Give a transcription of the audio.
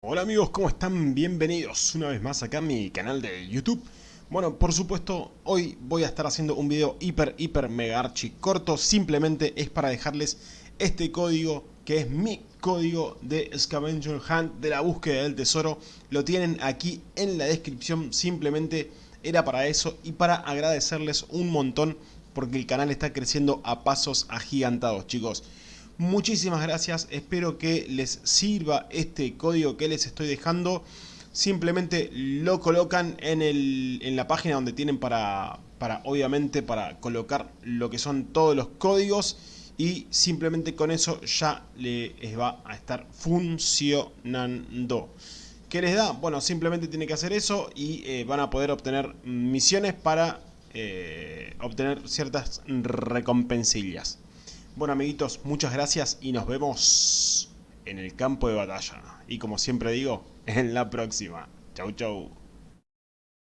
Hola amigos, ¿cómo están? Bienvenidos una vez más acá a mi canal de YouTube. Bueno, por supuesto, hoy voy a estar haciendo un video hiper, hiper, mega archi corto. Simplemente es para dejarles este código, que es mi código de Scavenger Hunt de la búsqueda del tesoro. Lo tienen aquí en la descripción, simplemente era para eso y para agradecerles un montón porque el canal está creciendo a pasos agigantados, chicos. Muchísimas gracias, espero que les sirva este código que les estoy dejando. Simplemente lo colocan en, el, en la página donde tienen para, para, obviamente, para colocar lo que son todos los códigos. Y simplemente con eso ya les va a estar funcionando. ¿Qué les da? Bueno, simplemente tiene que hacer eso y eh, van a poder obtener misiones para eh, obtener ciertas recompensillas. Bueno amiguitos, muchas gracias y nos vemos en el campo de batalla. Y como siempre digo, en la próxima. Chau chau.